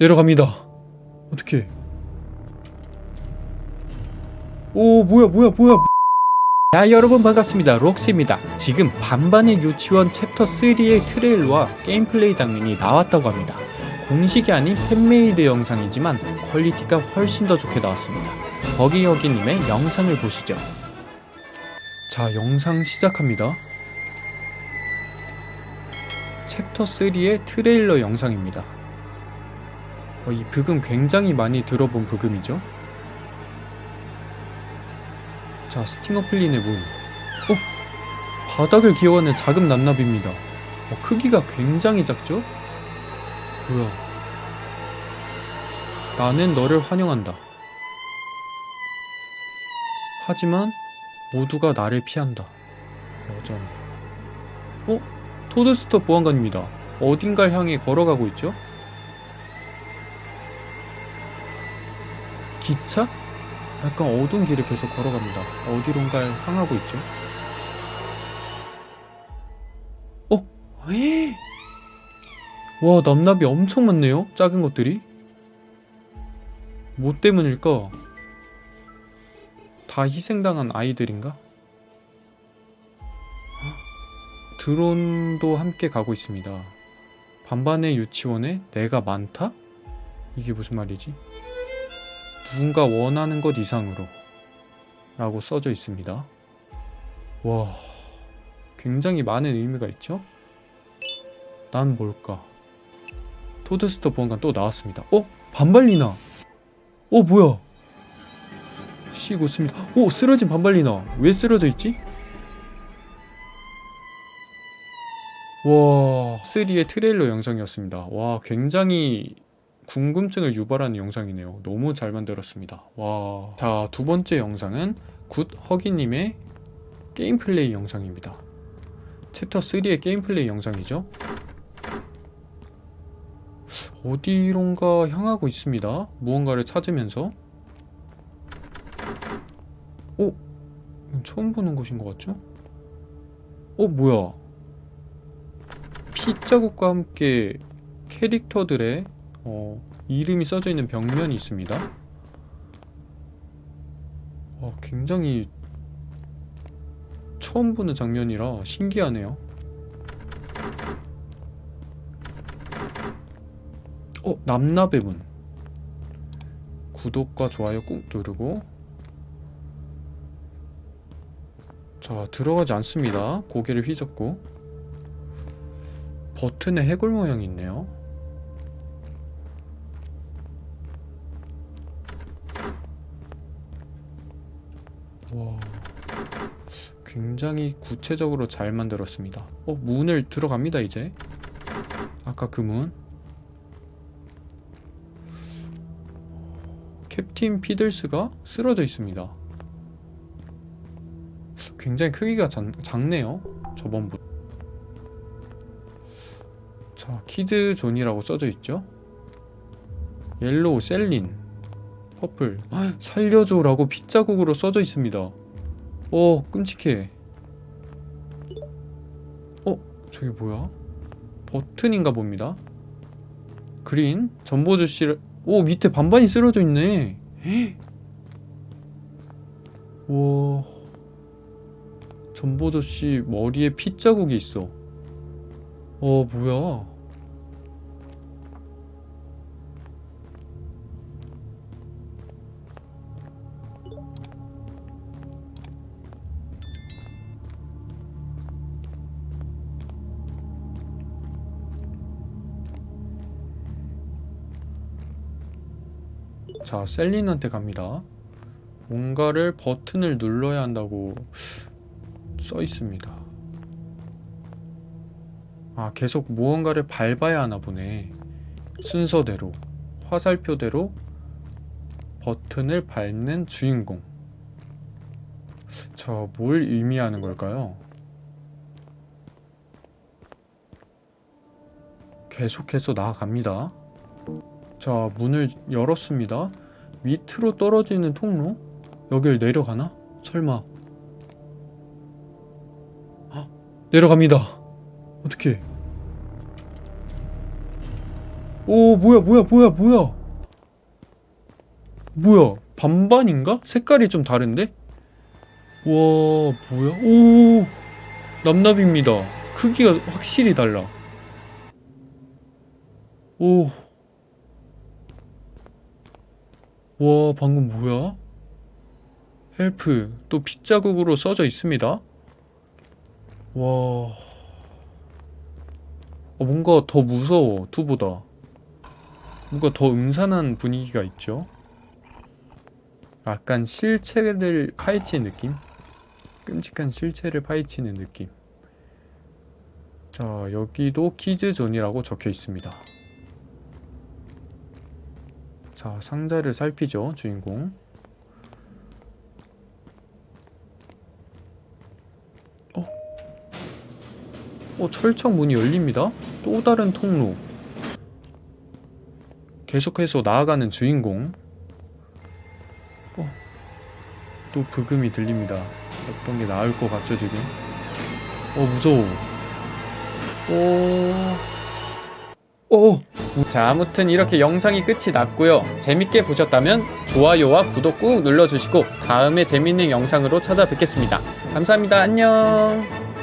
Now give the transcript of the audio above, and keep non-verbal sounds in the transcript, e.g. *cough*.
내려갑니다. 어떻게? 오 뭐야 뭐야 뭐야. 자 여러분 반갑습니다. 록스입니다. 지금 반반의 유치원 챕터 3의 트레일러와 게임 플레이 장면이 나왔다고 합니다. 공식이 아닌 fan-made 영상이지만 quality가 훨씬 더 좋게 나왔습니다. 버기여기님의 영상을 보시죠. 자 영상 시작합니다. 챕터 3의 트레일러 영상입니다 어, 이 브금 굉장히 많이 들어본 브금이죠 자, 스팅어플린의 문. 어? 바닥을 기어가는 작은 냅냅입니다. 어, 크기가 굉장히 작죠? 뭐야. 나는 너를 환영한다. 하지만 모두가 나를 피한다. 여전. 어? 토드스터 보안관입니다. 어딘가를 향해 걸어가고 있죠? 기차? 약간 어두운 길을 계속 걸어갑니다. 어디론가 향하고 있죠. 어? 에이? *gasps* 와 남납이 엄청 많네요. 작은 것들이. 뭐 때문일까? 다 희생당한 아이들인가? 드론도 함께 가고 있습니다. 반반의 유치원에 내가 많다? 이게 무슨 말이지? 누군가 원하는 것 이상으로 라고 써져 있습니다. 와, 굉장히 많은 의미가 있죠? 난 뭘까? 토드스터 보안관 또 나왔습니다. 어? 반발리나! 어, 뭐야? 쉬고 있습니다. 오, 쓰러진 반발리나! 왜 쓰러져 있지? 와, 3의 트레일러 영상이었습니다. 와, 굉장히 궁금증을 유발하는 영상이네요. 너무 잘 만들었습니다. 와. 자, 두 번째 영상은 굿 허기님의 게임 플레이 영상입니다. 챕터 3의 게임 플레이 영상이죠. 어디론가 향하고 있습니다. 무언가를 찾으면서. 어? 처음 보는 곳인 것 같죠? 어, 뭐야? 핏자국과 함께 캐릭터들의 어, 이름이 써져 있는 벽면이 있습니다. 어, 굉장히 처음 보는 장면이라 신기하네요. 어, 남나의 문. 구독과 좋아요 꾹 누르고 자, 들어가지 않습니다. 고개를 휘젓고 버튼에 해골 모양이 있네요. 와. 굉장히 구체적으로 잘 만들었습니다. 어 문을 들어갑니다 이제. 아까 그 문. 캡틴 피들스가 쓰러져 있습니다. 굉장히 크기가 작, 작네요 저번부터 자 kid zone이라고 써져 있죠? yellow 셀린 purple. 살려줘 라고 핏자국으로 써져 있습니다. 어 끔찍해. 어? 저게 뭐야? 버튼인가 봅니다. 그린 전보주씨 오 밑에 반반이 쓰러져 있네. *gasps* 와. 전보저씨 머리에 핏자국이 있어. 어 뭐야 자 셀린한테 갑니다. 뭔가를 버튼을 눌러야 한다고 써 있습니다. 아 계속 무언가를 밟아야 하나 보네. 순서대로 화살표대로 버튼을 밟는 주인공. 저 뭘 의미하는 걸까요? 계속해서 나아갑니다 자 문을 열었습니다. 밑으로 떨어지는 통로? 여길 내려가나? 설마. 헉, 내려갑니다. 어떻게 오 뭐야 뭐야 뭐야 뭐야. 뭐야 반반인가? 색깔이 좀 다른데? 와 뭐야? 오 남납입니다. 크기가 확실히 달라. 오 와 방금 뭐야? help 또 핏자국으로 써져 있습니다. 와. 어, 뭔가 더 무서워 two보다. 뭔가 더 음산한 분위기가 있죠? 약간 실체를 파헤치는 느낌? 끔찍한 실체를 파헤치는 느낌. 자 여기도 키즈존이라고 적혀 있습니다 자 상자를 살피죠 주인공. 어? 어 철창 문이 열립니다. 또 다른 통로. 계속해서 나아가는 주인공. 어, 또 브금이 들립니다. 어떤 게 나을 것 같죠 지금? 어 무서워. 오 오. 자 아무튼 이렇게 영상이 끝이 났고요. 재밌게 보셨다면 좋아요와 구독 꾹 눌러주시고 다음에 재밌는 영상으로 찾아뵙겠습니다. 감사합니다. 안녕